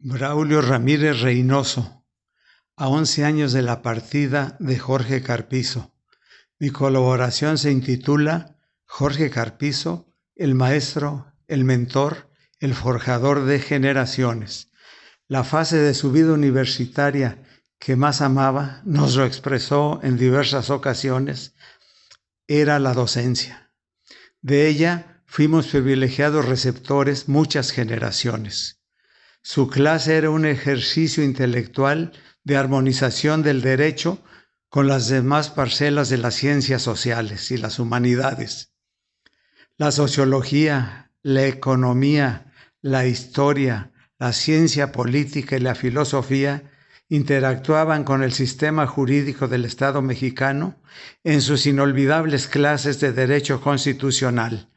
Braulio Ramírez Reynoso, a 11 años de la partida de Jorge Carpizo. Mi colaboración se intitula Jorge Carpizo, el maestro, el mentor, el forjador de generaciones. La fase de su vida universitaria que más amaba, nos lo expresó en diversas ocasiones, era la docencia. De ella fuimos privilegiados receptores muchas generaciones. Su clase era un ejercicio intelectual de armonización del derecho con las demás parcelas de las ciencias sociales y las humanidades. La sociología, la economía, la historia, la ciencia política y la filosofía interactuaban con el sistema jurídico del Estado mexicano en sus inolvidables clases de derecho constitucional,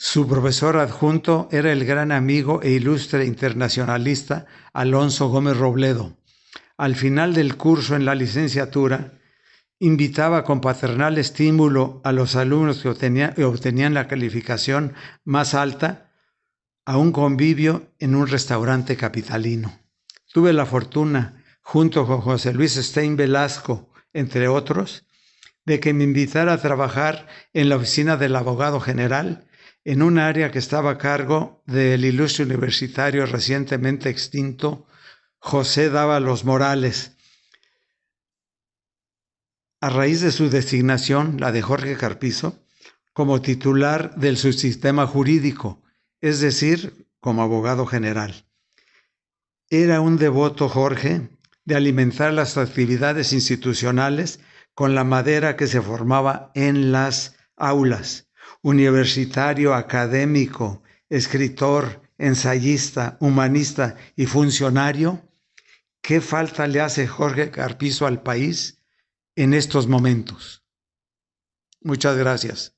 su profesor adjunto era el gran amigo e ilustre internacionalista Alonso Gómez Robledo. Al final del curso en la licenciatura, invitaba con paternal estímulo a los alumnos que obtenían, la calificación más alta a un convivio en un restaurante capitalino. Tuve la fortuna, junto con José Luis Stein Velasco, entre otros, de que me invitara a trabajar en la oficina del abogado general en un área que estaba a cargo del ilustre universitario recientemente extinto José Dávalos Morales. A raíz de su designación, la de Jorge Carpizo, como titular del subsistema jurídico, es decir, como abogado general. Era un devoto Jorge de alimentar las actividades institucionales con la madera que se formaba en las aulas universitario, académico, escritor, ensayista, humanista y funcionario, ¿qué falta le hace Jorge Carpizo al país en estos momentos? Muchas gracias.